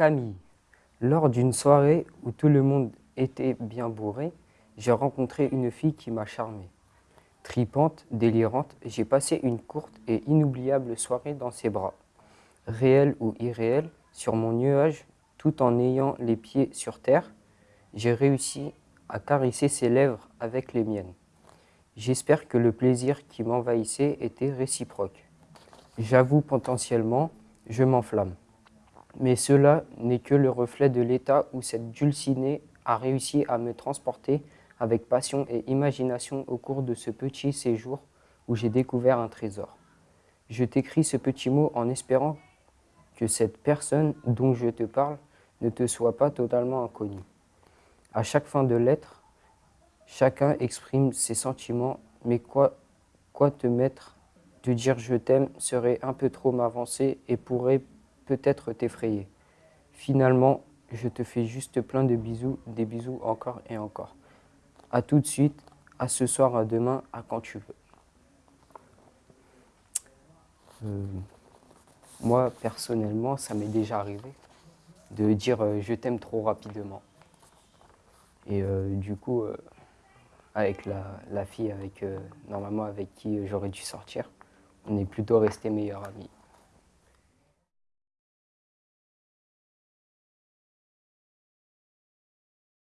Camille. Lors d'une soirée où tout le monde était bien bourré, j'ai rencontré une fille qui m'a charmé. Tripante, délirante, j'ai passé une courte et inoubliable soirée dans ses bras. Réel ou irréel, sur mon nuage, tout en ayant les pieds sur terre, j'ai réussi à caresser ses lèvres avec les miennes. J'espère que le plaisir qui m'envahissait était réciproque. J'avoue potentiellement, je m'enflamme. Mais cela n'est que le reflet de l'état où cette dulcinée a réussi à me transporter avec passion et imagination au cours de ce petit séjour où j'ai découvert un trésor. Je t'écris ce petit mot en espérant que cette personne dont je te parle ne te soit pas totalement inconnue. À chaque fin de lettre, chacun exprime ses sentiments, mais quoi, quoi te mettre de dire je t'aime serait un peu trop m'avancer et pourrait peut-être t'effrayer. Finalement, je te fais juste plein de bisous, des bisous encore et encore. À tout de suite, à ce soir, à demain, à quand tu veux. Euh, moi, personnellement, ça m'est déjà arrivé de dire euh, je t'aime trop rapidement. Et euh, du coup, avec la, la, fille avec, normalement avec qui j'aurais dû sortir, on est plutôt restés meilleurs amis.